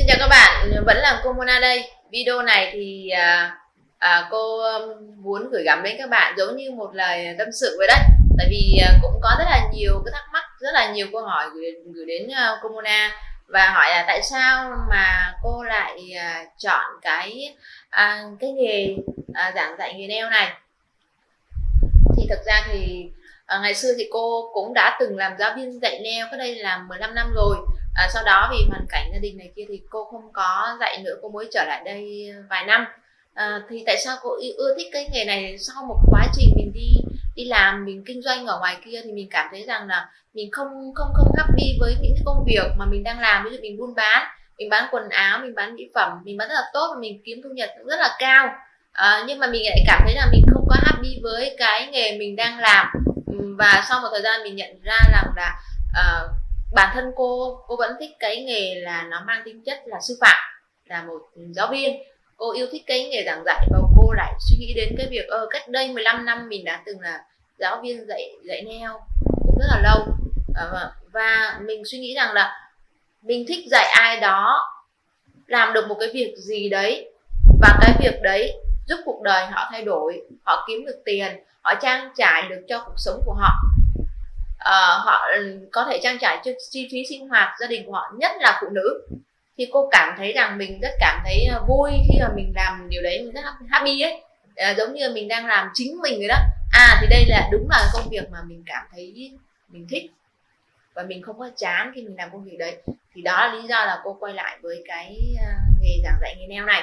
Xin chào các bạn, vẫn là cô Mona đây. Video này thì à, à, cô um, muốn gửi gắm đến các bạn giống như một lời tâm sự vậy đấy. Tại vì à, cũng có rất là nhiều cái thắc mắc, rất là nhiều câu hỏi gửi, gửi đến à, cô Mona và hỏi là tại sao mà cô lại à, chọn cái à, cái nghề à, giảng dạy nghề nail này. Thì thực ra thì à, ngày xưa thì cô cũng đã từng làm giáo viên dạy nail cái đây là 15 năm rồi. À, sau đó vì hoàn cảnh gia đình này kia thì cô không có dạy nữa cô mới trở lại đây vài năm. À, thì tại sao cô ưa thích cái nghề này? Sau một quá trình mình đi đi làm mình kinh doanh ở ngoài kia thì mình cảm thấy rằng là mình không không không happy với những cái công việc mà mình đang làm. Ví dụ mình buôn bán mình bán quần áo mình bán mỹ phẩm mình bán rất là tốt và mình kiếm thu nhập rất là cao. À, nhưng mà mình lại cảm thấy là mình không có happy với cái nghề mình đang làm và sau một thời gian mình nhận ra rằng là uh, bản thân cô cô vẫn thích cái nghề là nó mang tính chất là sư phạm là một giáo viên. Cô yêu thích cái nghề giảng dạy và cô lại suy nghĩ đến cái việc ơ cách đây 15 năm mình đã từng là giáo viên dạy dạy neo cũng rất là lâu. Ờ, vâng, và mình suy nghĩ rằng là mình thích dạy ai đó làm được một cái việc gì đấy và cái việc đấy giúp cuộc đời họ thay đổi họ kiếm được tiền họ trang trải được cho cuộc sống của họ. À, họ ừ, có thể trang trải cho chi phí sinh hoạt gia đình của họ nhất là phụ nữ. Thì cô cảm thấy rằng mình rất cảm thấy ờ, vui khi mà mình làm điều đấy mình rất happy ấy. À, giống như mình đang làm chính mình rồi đó. À thì đây là đúng là công việc mà mình cảm thấy mình thích. Và mình không có chán khi mình làm công việc đấy. Thì đó là lý do là cô quay lại với cái nghề giảng dạy nghề neo này.